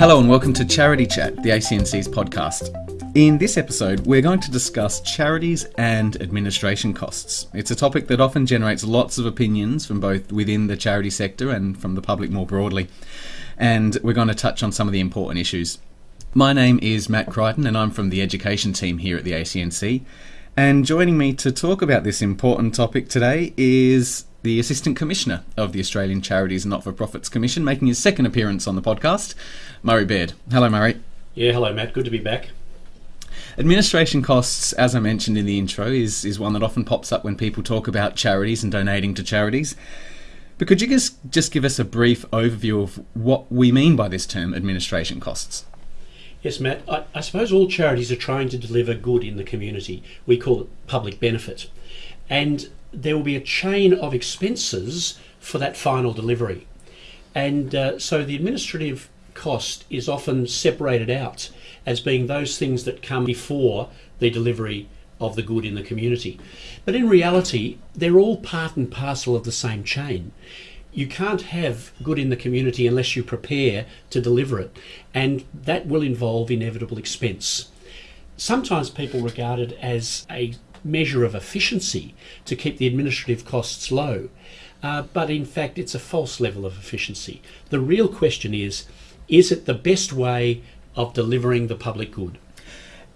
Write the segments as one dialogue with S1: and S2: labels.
S1: Hello and welcome to Charity Chat, the ACNC's podcast. In this episode, we're going to discuss charities and administration costs. It's a topic that often generates lots of opinions from both within the charity sector and from the public more broadly. And we're going to touch on some of the important issues. My name is Matt Crichton, and I'm from the education team here at the ACNC. And joining me to talk about this important topic today is the Assistant Commissioner of the Australian Charities and Not for Profits Commission, making his second appearance on the podcast, Murray Baird. Hello, Murray.
S2: Yeah, hello, Matt. Good to be back.
S1: Administration costs, as I mentioned in the intro, is, is one that often pops up when people talk about charities and donating to charities. But could you just, just give us a brief overview of what we mean by this term, administration costs?
S2: Yes, Matt. I, I, suppose all charities are trying to deliver good in the community. We call it public benefit. And there will be a chain of expenses for that final delivery. And uh, so the administrative cost is often separated out as being those things that come before the delivery of the good in the community. But in reality, they're all part and parcel of the same chain. You can't have good in the community unless you prepare to deliver it, and that will involve inevitable expense. Sometimes people regard it as a measure of efficiency to keep the administrative costs low. Uh, but in fact, it's a false level of efficiency. The real question is is it the best way of delivering the public good?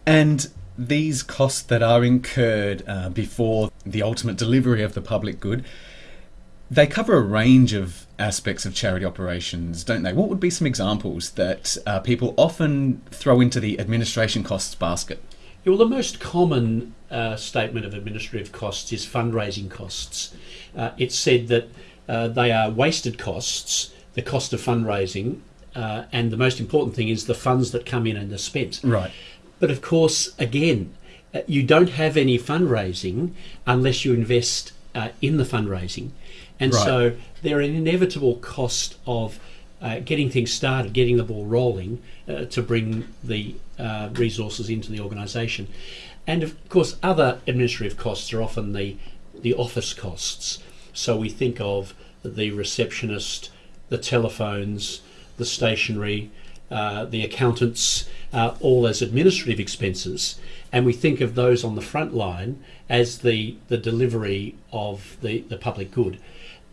S1: And these costs that are incurred uh, before the ultimate delivery of the public good, they cover a range of aspects of charity operations, don't they? What would be some examples that uh, people often throw into the administration costs basket?
S2: Well, the most common uh, statement of administrative costs is fundraising costs. Uh, it's said that uh, they are wasted costs, the cost of fundraising, uh, and the most important thing is the funds that come in and are spent.
S1: Right.
S2: But of course, again, uh, you don't have any fundraising unless you invest uh, in the fundraising. And right. so they're an inevitable cost of uh, getting things started, getting the ball rolling uh, to bring the uh, resources into the organisation. And of course, other administrative costs are often the, the office costs. So we think of the receptionist, the telephones, the stationery, uh, the accountants, uh, all as administrative expenses. And we think of those on the front line as the, the delivery of the, the public good.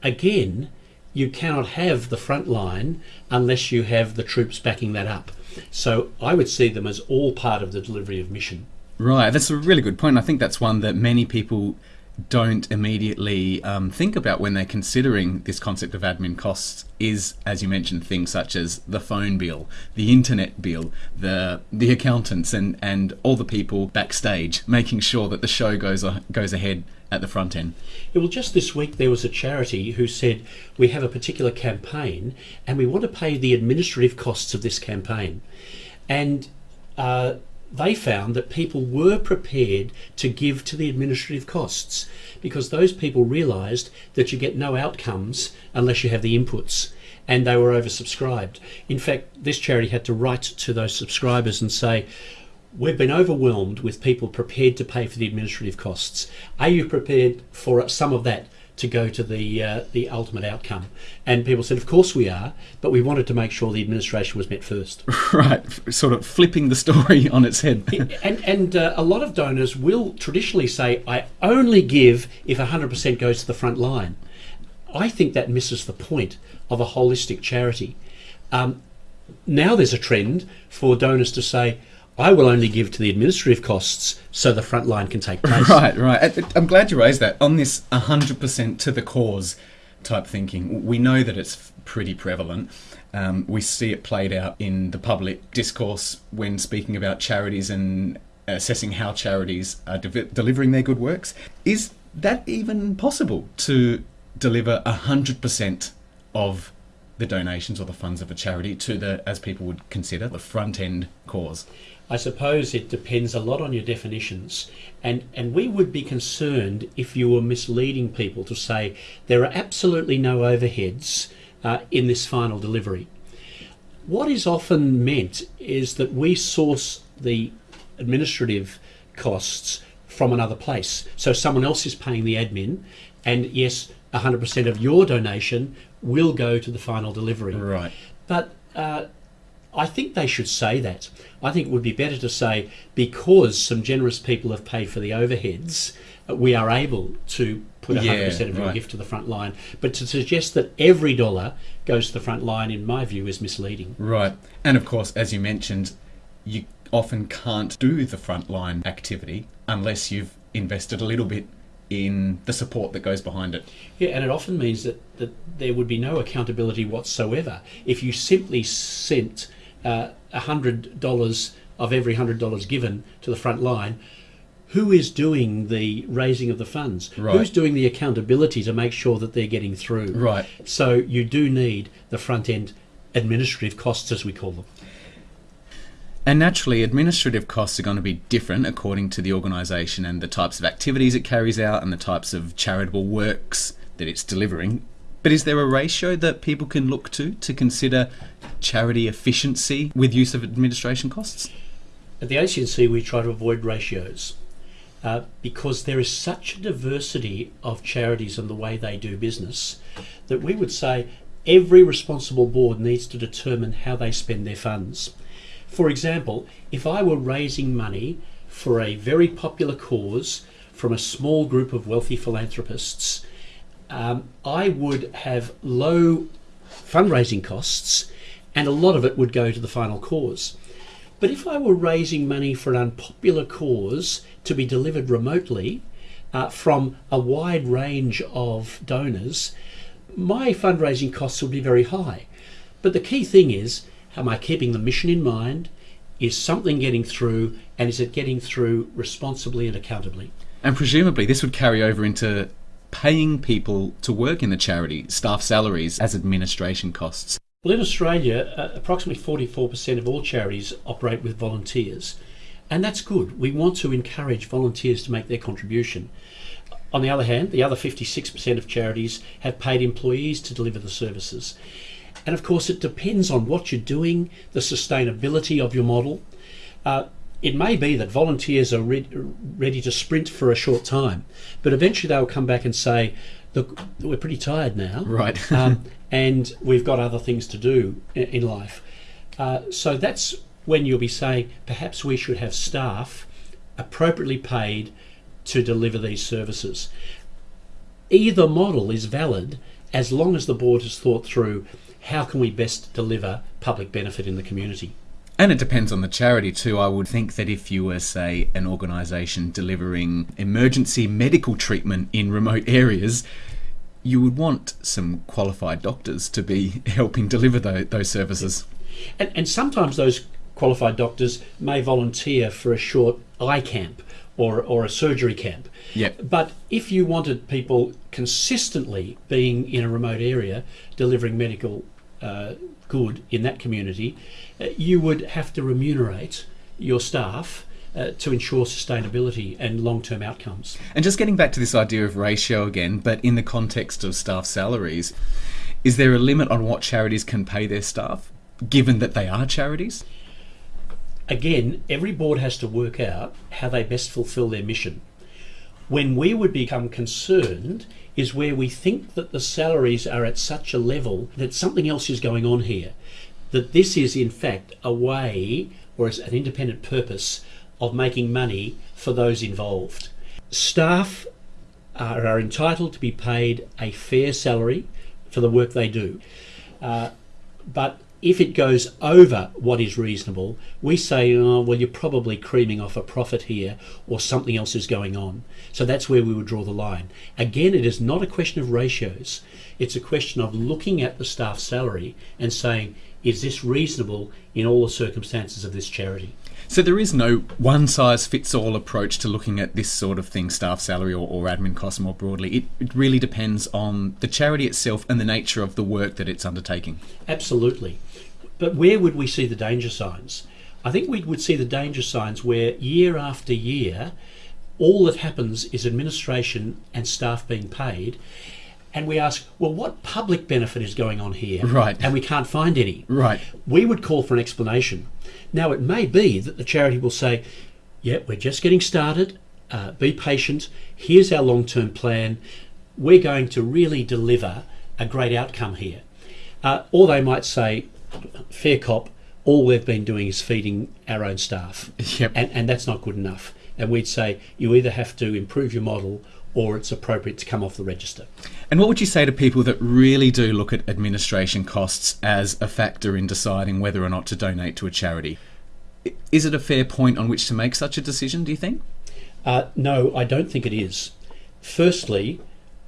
S2: Again, you cannot have the front line unless you have the troops backing that up. So I would see them as all part of the delivery of mission.
S1: Right, that's a really good point. I think that's one that many people don't immediately um, think about when they're considering this concept of admin costs is, as you mentioned, things such as the phone bill, the internet bill, the the accountants, and and all the people backstage making sure that the show goes uh, goes ahead at the front end.
S2: Yeah, well, just this week there was a charity who said we have a particular campaign and we want to pay the administrative costs of this campaign, and. Uh, they found that people were prepared to give to the administrative costs because those people realised that you get no outcomes unless you have the inputs and they were oversubscribed. In fact, this charity had to write to those subscribers and say, We've been overwhelmed with people prepared to pay for the administrative costs. Are you prepared for some of that to go to the uh, the ultimate outcome. And people said, of course we are, but we wanted to make sure the administration was met first.
S1: Right, sort of flipping the story on its head.
S2: and and uh, a lot of donors will traditionally say, I only give if 100% goes to the front line. I think that misses the point of a holistic charity. Um, now there's a trend for donors to say, I will only give to the administrative costs so the front line can take place.
S1: Right, right. I'm glad you raised that. On this 100% to the cause type thinking, we know that it's pretty prevalent. Um, we see it played out in the public discourse when speaking about charities and assessing how charities are de- delivering their good works. Is that even possible to deliver 100% of the donations or the funds of a charity to the, as people would consider, the front end cause?
S2: I suppose it depends a lot on your definitions. And, and we would be concerned if you were misleading people to say there are absolutely no overheads uh, in this final delivery. What is often meant is that we source the administrative costs from another place. So someone else is paying the admin, and yes, 100% of your donation will go to the final delivery.
S1: Right.
S2: But uh, I think they should say that. I think it would be better to say because some generous people have paid for the overheads, uh, we are able to put 100%
S1: Yeah,
S2: of your
S1: right.
S2: gift to the front line. But to suggest that every dollar goes to the front line, in my view, is misleading.
S1: Right. And of course, as you mentioned, you often can't do the front line activity unless you've invested a little bit in the support that goes behind it.
S2: Yeah, and it often means that, that there would be no accountability whatsoever if you simply sent uh, $100 of every $100 given to the front line. Who is doing the raising of the funds?
S1: Right.
S2: Who's doing the accountability to make sure that they're getting through?
S1: Right.
S2: So you do need the front end administrative costs, as we call them.
S1: And naturally, administrative costs are going to be different according to the organisation and the types of activities it carries out and the types of charitable works that it's delivering. But is there a ratio that people can look to to consider charity efficiency with use of administration costs?
S2: At the ACNC, we try to avoid ratios uh, because there is such a diversity of charities and the way they do business that we would say every responsible board needs to determine how they spend their funds. For example, if I were raising money for a very popular cause from a small group of wealthy philanthropists, um, I would have low fundraising costs and a lot of it would go to the final cause. But if I were raising money for an unpopular cause to be delivered remotely uh, from a wide range of donors, my fundraising costs would be very high. But the key thing is, am I keeping the mission in mind? Is something getting through, and is it getting through responsibly and accountably?
S1: And presumably, this would carry over into paying people to work in the charity, staff salaries as administration costs.
S2: Well, in Australia, uh, approximately 44% of all charities operate with volunteers, and that's good. We want to encourage volunteers to make their contribution. On the other hand, the other 56% of charities have paid employees to deliver the services. And of course, it depends on what you're doing, the sustainability of your model. Uh, it may be that volunteers are re- ready to sprint for a short time, but eventually they'll come back and say, Look, we're pretty tired now
S1: Right.
S2: um, and we've got other things to do in life. Uh, so that's when you'll be saying perhaps we should have staff appropriately paid to deliver these services. Either model is valid as long as the board has thought through how can we best deliver public benefit in the community.
S1: And it depends on the charity too. I would think that if you were, say, an organisation delivering emergency medical treatment in remote areas, you would want some qualified doctors to be helping deliver tho- those services.
S2: And, and sometimes those qualified doctors may volunteer for a short eye camp or, or a surgery camp.
S1: Yep.
S2: But if you wanted people consistently being in a remote area delivering medical uh, good in that community, uh, you would have to remunerate your staff uh, to ensure sustainability and long term outcomes.
S1: And just getting back to this idea of ratio again, but in the context of staff salaries, is there a limit on what charities can pay their staff, given that they are charities?
S2: Again, every board has to work out how they best fulfill their mission. When we would become concerned is where we think that the salaries are at such a level that something else is going on here. That this is, in fact, a way or is an independent purpose of making money for those involved. Staff are, are entitled to be paid a fair salary for the work they do. Uh, but if it goes over what is reasonable, we say, oh, well, you're probably creaming off a profit here or something else is going on. So that's where we would draw the line. Again, it is not a question of ratios, it's a question of looking at the staff salary and saying, is this reasonable in all the circumstances of this charity?
S1: So there is no one size fits all approach to looking at this sort of thing, staff salary or, or admin costs more broadly. It, it really depends on the charity itself and the nature of the work that it's undertaking.
S2: Absolutely. But where would we see the danger signs? I think we would see the danger signs where year after year, all that happens is administration and staff being paid. And we ask, well, what public benefit is going on here?
S1: Right.
S2: And we can't find any.
S1: Right.
S2: We would call for an explanation. Now, it may be that the charity will say, yeah, we're just getting started. Uh, be patient. Here's our long term plan. We're going to really deliver a great outcome here. Uh, or they might say, fair cop, all we've been doing is feeding our own staff.
S1: Yep.
S2: And, and that's not good enough. And we'd say you either have to improve your model or it's appropriate to come off the register.
S1: And what would you say to people that really do look at administration costs as a factor in deciding whether or not to donate to a charity? Is it a fair point on which to make such a decision, do you think?
S2: Uh, no, I don't think it is. Firstly,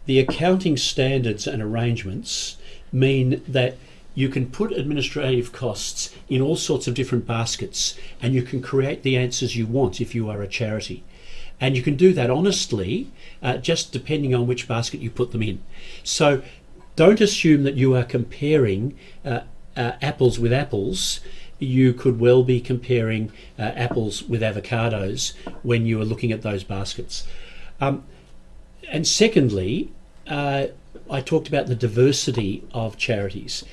S2: the accounting standards and arrangements mean that you can put administrative costs in all sorts of different baskets and you can create the answers you want if you are a charity. And you can do that honestly, uh, just depending on which basket you put them in. So don't assume that you are comparing uh, uh, apples with apples. You could well be comparing uh, apples with avocados when you are looking at those baskets. Um, and secondly, uh, I talked about the diversity of charities.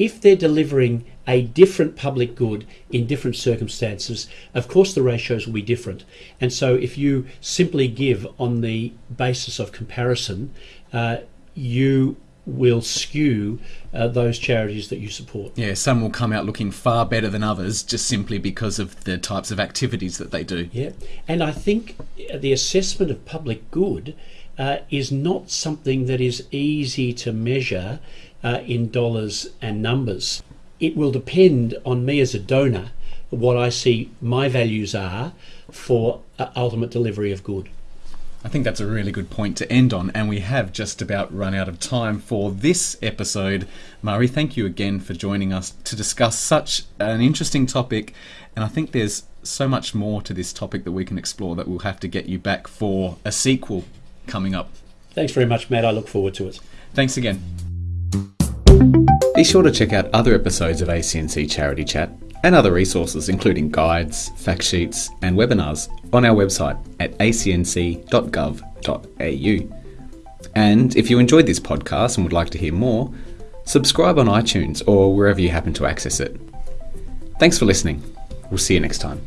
S2: If they're delivering a different public good in different circumstances, of course the ratios will be different. And so if you simply give on the basis of comparison, uh, you will skew uh, those charities that you support.
S1: Yeah, some will come out looking far better than others just simply because of the types of activities that they do.
S2: Yeah, and I think the assessment of public good uh, is not something that is easy to measure uh, in dollars and numbers. It will depend on me as a donor what I see my values are for uh, ultimate delivery of good.
S1: I think that's a really good point to end on, and we have just about run out of time for this episode. Murray, thank you again for joining us to discuss such an interesting topic, and I think there's so much more to this topic that we can explore that we'll have to get you back for a sequel coming up.
S2: Thanks very much, Matt. I look forward to it.
S1: Thanks again. Be sure to check out other episodes of ACNC Charity Chat and other resources, including guides, fact sheets, and webinars, on our website at acnc.gov.au. And if you enjoyed this podcast and would like to hear more, subscribe on iTunes or wherever you happen to access it. Thanks for listening. We'll see you next time.